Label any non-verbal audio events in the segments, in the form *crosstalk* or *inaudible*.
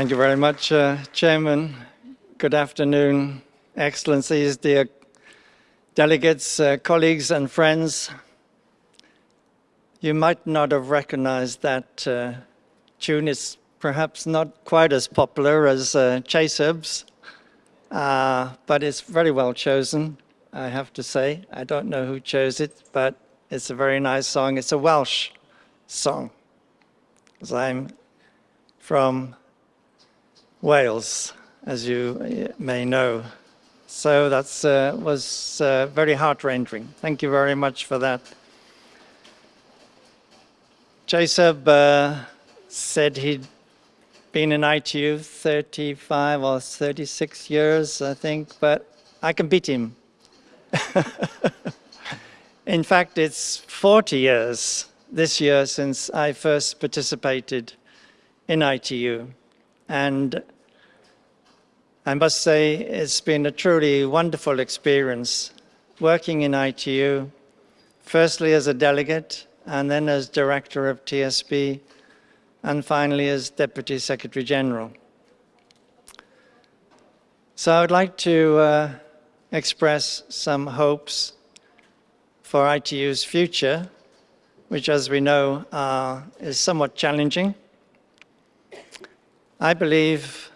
Thank you very much, uh, Chairman. Good afternoon, Excellencies, dear delegates, uh, colleagues and friends. You might not have recognized that uh, tune. It's perhaps not quite as popular as uh, Chaesub's, uh, but it's very well chosen, I have to say. I don't know who chose it, but it's a very nice song. It's a Welsh song, as I'm from Wales, as you uh, may know. So that uh, was uh, very heart-rending. Thank you very much for that. Chaesub uh, said he'd been in ITU 35 or 36 years, I think, but I can beat him. *laughs* in fact, it's 40 years this year since I first participated in ITU. And I must say it's been a truly wonderful experience working in ITU, firstly as a delegate and then as director of TSB and finally as Deputy Secretary General. So I would like to uh, express some hopes for ITU's future, which as we know uh, is somewhat challenging. I believe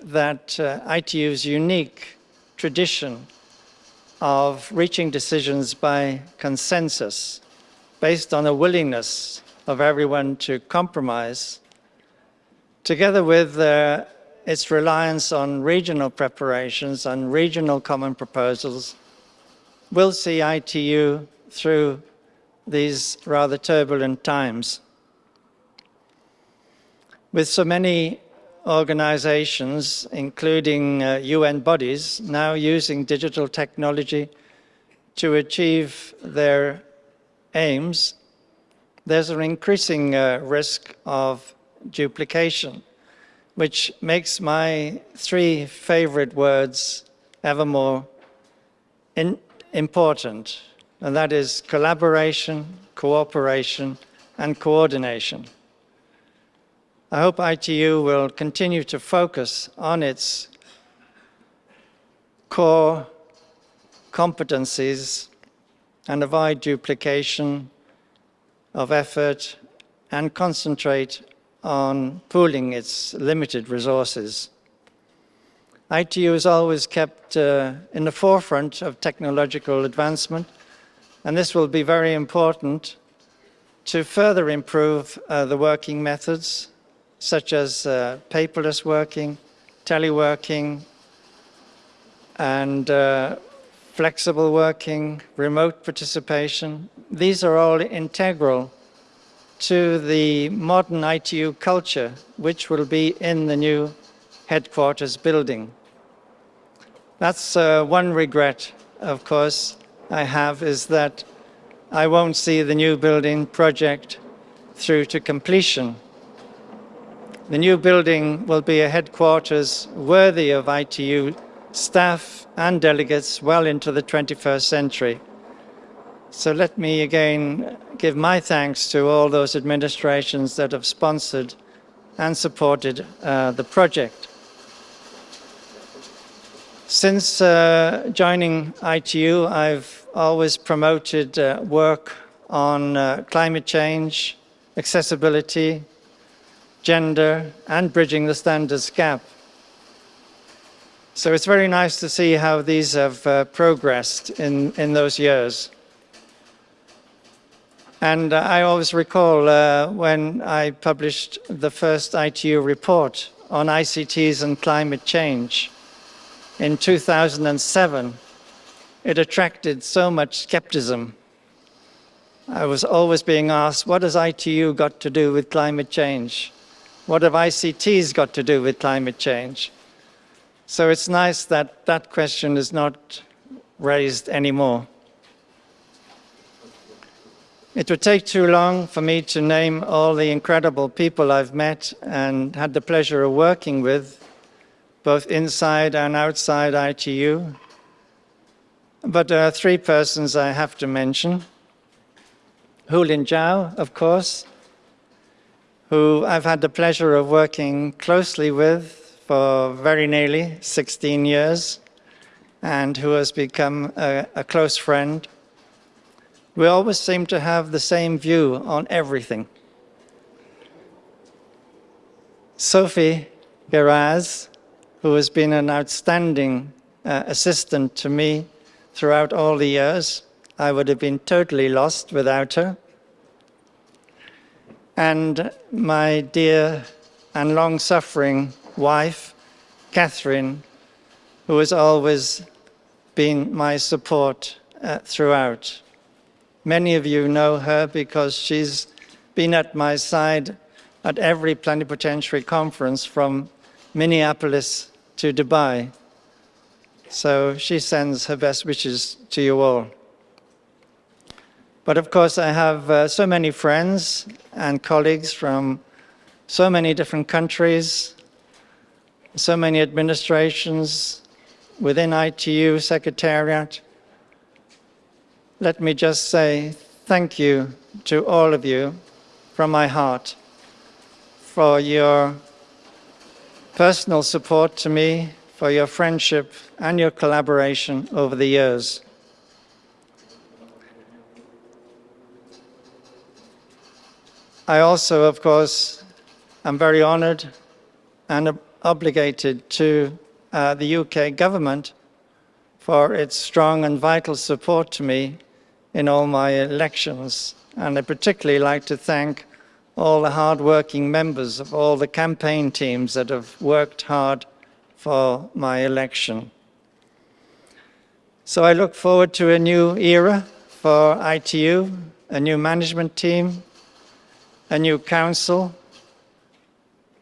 that uh, ITU's unique tradition of reaching decisions by consensus based on a willingness of everyone to compromise, together with uh, its reliance on regional preparations and regional common proposals, will see ITU through these rather turbulent times. With so many organizations, including uh, UN bodies, now using digital technology to achieve their aims, there's an increasing uh, risk of duplication, which makes my three favorite words ever more important, and that is collaboration, cooperation, and coordination. I hope ITU will continue to focus on its core competencies and avoid duplication of effort and concentrate on pooling its limited resources. ITU is always kept uh, in the forefront of technological advancement, and this will be very important to further improve uh, the working methods, such as uh, paperless working, teleworking, and uh, flexible working, remote participation, these are all integral to the modern ITU culture, which will be in the new headquarters building. That's uh, one regret, of course, I have, is that I won't see the new building project through to completion. The new building will be a headquarters worthy of ITU staff and delegates well into the 21st century. So let me again give my thanks to all those administrations that have sponsored and supported uh, the project. Since uh, joining ITU, I've always promoted uh, work on uh, climate change, accessibility, gender, and bridging the standards gap. So it's very nice to see how these have uh, progressed in, in those years. And uh, I always recall uh, when I published the first ITU report on ICTs and climate change in 2007, it attracted so much skepticism. I was always being asked, what has ITU got to do with climate change? What have ICTs got to do with climate change? So it's nice that that question is not raised anymore. It would take too long for me to name all the incredible people I've met and had the pleasure of working with, both inside and outside ITU. But there are three persons I have to mention. Houlin Zhao, of course, who I've had the pleasure of working closely with for very nearly 16 years, and who has become a, a close friend. We always seem to have the same view on everything. Sophie Geraz, who has been an outstanding uh, assistant to me throughout all the years. I would have been totally lost without her. And my dear and long-suffering wife, Catherine, who has always been my support uh, throughout. Many of you know her because she's been at my side at every plenipotentiary conference from Minneapolis to Dubai. So she sends her best wishes to you all. But of course, I have uh, so many friends and colleagues from so many different countries, so many administrations within ITU Secretariat. Let me just say thank you to all of you from my heart for your personal support to me, for your friendship and your collaboration over the years. I also, of course, am very honored and obligated to uh, the UK government for its strong and vital support to me in all my elections. And I particularly like to thank all the hard-working members of all the campaign teams that have worked hard for my election. So I look forward to a new era for ITU, a new management team, a new council,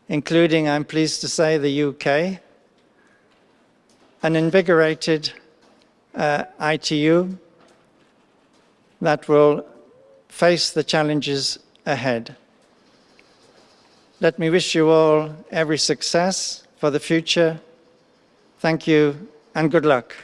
including, I'm pleased to say, the UK, an invigorated uh, ITU that will face the challenges ahead. Let me wish you all every success for the future. Thank you and good luck.